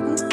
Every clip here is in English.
Ooh.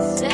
Say.